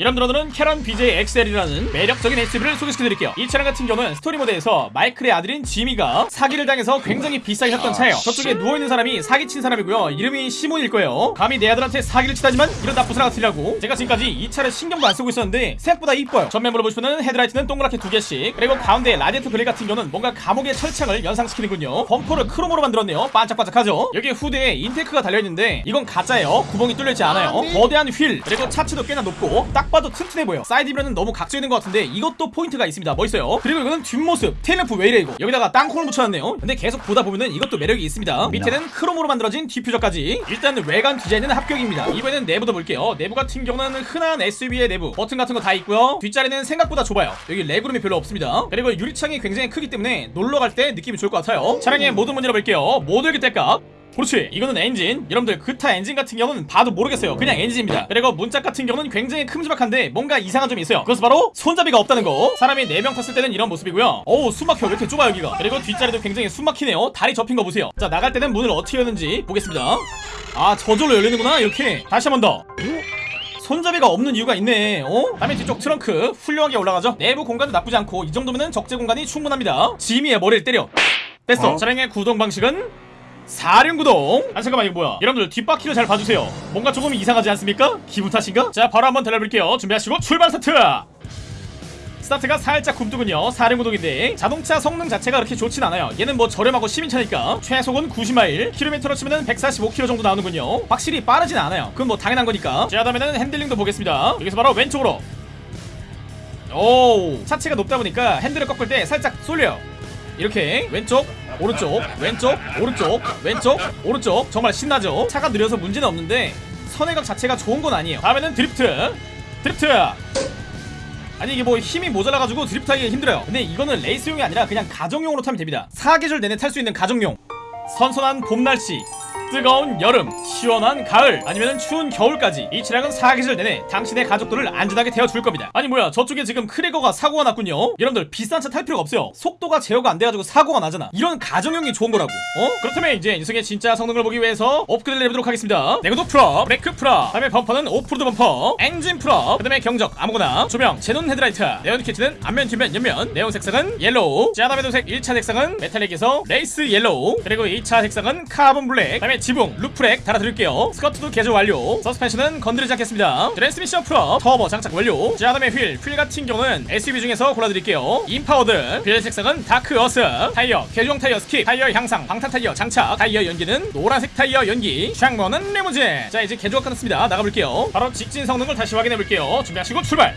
여러분들 오늘은 카린 BJ XL이라는 매력적인 SUV를 소개시켜드릴게요. 이 차량 같은 경우는 스토리 모드에서 마이클의 아들인 지미가 사기를 당해서 굉장히 비싸게 샀던 차예요. 저쪽에 누워있는 사람이 사기친 사람이고요. 이름이 시몬일 거예요. 감히 내 아들한테 사기를 치다니만 이런 나쁜 사람 같으라고. 제가 지금까지 이 차를 신경도 안 쓰고 있었는데 생각보다 이뻐요. 전면부로 보시면 헤드라이트는 동그랗게 두 개씩 그리고 가운데 라디에이터 그릴 같은 경우는 뭔가 감옥의 철창을 연상시키는군요. 범퍼를 크롬으로 만들었네요. 반짝반짝하죠? 여기 후드에 intake가 달려있는데 이건 가짜예요. 구멍이 뚫려있지 않아요. 거대한 휠 그리고 차체도 꽤나 높고 딱 봐도 튼튼해 보여. side view는 너무 각져 있는 것 같은데 이것도 포인트가 있습니다. 멋있어요? 그리고 이거는 뒷모습. tail lamp 왜 이래 이거? 여기다가 땅콩을 묻혀놨네요. 근데 계속 보다 보면은 이것도 매력이 있습니다. 밑에는 크롬으로 만들어진 디퓨저까지. 일단 외관 디자인은 합격입니다. 이번에는 내부도 볼게요. 내부 같은 경우는 흔한 SUV의 내부. 버튼 같은 거 다 있고요. 뒷자리는 생각보다 좁아요. 여기 legroom이 별로 없습니다. 그리고 유리창이 굉장히 크기 때문에 놀러 갈 때 느낌이 좋을 것 같아요. 차량의 모든 문 열어볼게요. 모델기 때값 그렇지. 이거는 엔진. 여러분들 그타 엔진 같은 경우는 봐도 모르겠어요. 그냥 엔진입니다. 그리고 문짝 같은 경우는 굉장히 큼지막한데 뭔가 이상한 점이 있어요. 그것은 바로 손잡이가 없다는 거. 사람이 4명 탔을 때는 이런 모습이고요. 어우 숨막혀. 왜 이렇게 좁아 여기가? 그리고 뒷자리도 굉장히 숨막히네요. 다리 접힌 거 보세요. 자 나갈 때는 문을 어떻게 여는지 보겠습니다. 아 저절로 열리는구나 이렇게. 다시 한 번 더. 손잡이가 없는 이유가 있네. 어? 다음에 뒤쪽 트렁크 훌륭하게 올라가죠? 내부 공간도 나쁘지 않고 이 정도면 적재 공간이 충분합니다. 지미의 머리를 때려. 뺐어. 어? 차량의 구동 방식은 사륜구동. 아 잠깐만 이거 뭐야? 여러분들 뒷바퀴를 잘 봐주세요. 뭔가 조금 이상하지 않습니까? 기분 탓인가? 자 바로 한번 달려볼게요. 준비하시고 출발 스타트! 스타트가 살짝 굼뜨군요. 사륜구동인데 자동차 성능 자체가 그렇게 좋진 않아요. 얘는 뭐 저렴하고 시민차니까 최속은 90마일 킬로미터로 치면 145km 정도 나오는군요. 확실히 빠르진 않아요. 그건 뭐 당연한 거니까. 자 다음에는 핸들링도 보겠습니다. 여기서 바로 왼쪽으로. 오 차체가 높다 보니까 핸들을 꺾을 때 살짝 쏠려요. 이렇게 왼쪽 오른쪽 왼쪽 오른쪽 왼쪽 오른쪽. 정말 신나죠? 차가 느려서 문제는 없는데 선회각 자체가 좋은 건 아니에요. 다음에는 drift. drift. 아니 이게 뭐 힘이 모자라가지고 drift하기 힘들어요. 근데 이거는 레이스용이 아니라 그냥 가정용으로 타면 됩니다. 사계절 내내 탈 수 있는 가정용. 선선한 봄 날씨 뜨거운 여름, 시원한 가을, 아니면 추운 겨울까지 이 차량은 사계절 내내 당신의 가족들을 안전하게 태워줄 겁니다. 아니 뭐야 저쪽에 지금 크레거가 사고가 났군요. 여러분들 비싼 차 탈 필요가 없어요. 속도가 제어가 안 돼가지고 사고가 나잖아. 이런 가정용이 좋은 거라고. 어? 그렇다면 이제 이 녀석의 진짜 성능을 보기 위해서 업그레이드 해보도록 하겠습니다. 내구도 full up, 브레이크 full up, 다음에 범퍼는 오프로드 범퍼, 엔진 full up, 그 다음에 경적 아무거나, 조명, xenon 헤드라이트, 네온 키트는 앞면, 뒷면, 옆면, 네온 색상은 yellow, 자 다음에 도색 1차 색상은 metallic에서 race yellow, 그리고 2차 색상은 카본 블랙, 다음에 지붕, roof rack 달아드릴게요. 스커트도 개조 완료. 서스펜션은 건드리지 않겠습니다. 트랜스미션 full up, 터보 장착 완료. 자 다음에 휠, 휠 같은 경우는 SUV 중에서 골라드릴게요. empowered, 휠 색상은 dark earth, 타이어, 개조형 타이어 skip, 타이어 향상, 방탄 타이어 장착, 타이어 연기는 노란색 타이어 연기, 창문은 리무진. 자 이제 개조가 끝났습니다. 나가볼게요. 바로 직진 성능을 다시 확인해볼게요. 준비하시고 출발.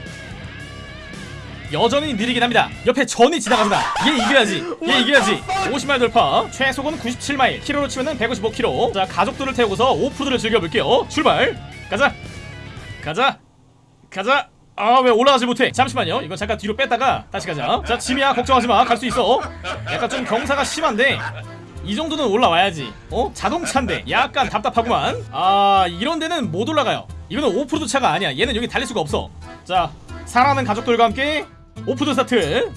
여전히 느리긴 합니다. 옆에 전이 지나가잖아. 얘 이겨야지. 얘 이겨야지. 50마일 돌파. 최속은 97마일. 키로로 치면은 155km. 자, 가족들을 태우고서 오프로드를 즐겨볼게요. 출발. 가자. 가자. 가자. 아, 왜 올라가지 못해? 잠시만요. 이거 잠깐 뒤로 뺐다가 다시 가자. 자, 지미야, 걱정하지 마. 갈 수 있어. 약간 좀 경사가 심한데. 이 정도는 올라와야지. 어? 자동차인데 약간 답답하구만. 아, 이런 데는 못 올라가요. 이거는 오프로드 차가 아니야. 얘는 여기 달릴 수가 없어. 자, 사랑하는 가족들과 함께 off-road start.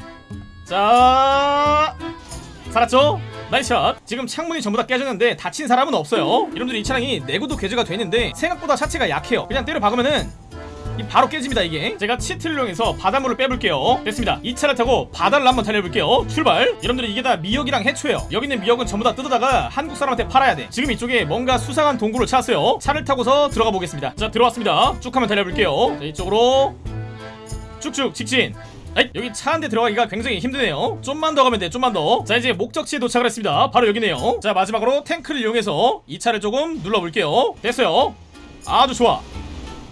자 살았죠? nice shot. 지금 창문이 전부 다 깨졌는데 다친 사람은 없어요. 여러분들 이 차량이 내구도 개조가 되는데 생각보다 차체가 약해요. 그냥 때려 박으면은 이 바로 깨집니다 이게. 제가 치트를 이용해서 바닷물을 빼볼게요. 됐습니다. 이 차를 타고 바다를 한번 달려볼게요. 출발. 여러분들 이게 다 미역이랑 해초예요. 여기 있는 미역은 전부 다 뜯어다가 한국 사람한테 팔아야 돼. 지금 이쪽에 뭔가 수상한 동굴을 찾았어요. 차를 타고서 들어가 보겠습니다. 자 들어왔습니다. 쭉 한번 달려볼게요. 자 이쪽으로 쭉쭉 직진 에이, 여기 차 한 대 들어가기가 굉장히 힘드네요. 좀만 더 가면 돼 좀만 더자 이제 목적지에 도착을 했습니다. 바로 여기네요. 자 마지막으로 탱크를 이용해서 이 차를 조금 눌러볼게요. 됐어요. 아주 좋아.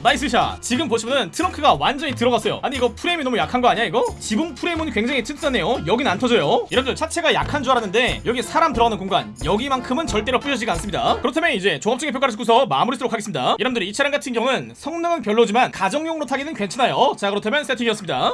nice shot. 지금 보시면은 트렁크가 완전히 들어갔어요. 아니 이거 프레임이 너무 약한 거 아니야 이거? 지붕 프레임은 굉장히 튼튼하네요. 여긴 안 터져요. 여러분들 차체가 약한 줄 알았는데 여기 사람 들어가는 공간 여기만큼은 절대로 부셔지가 않습니다. 그렇다면 이제 종합적인 평가를 듣고서 마무리 쓰도록 하겠습니다. 여러분들 이 차량 같은 경우는 성능은 별로지만 가정용으로 타기는 괜찮아요. 자 그렇다면 세팅이었습니다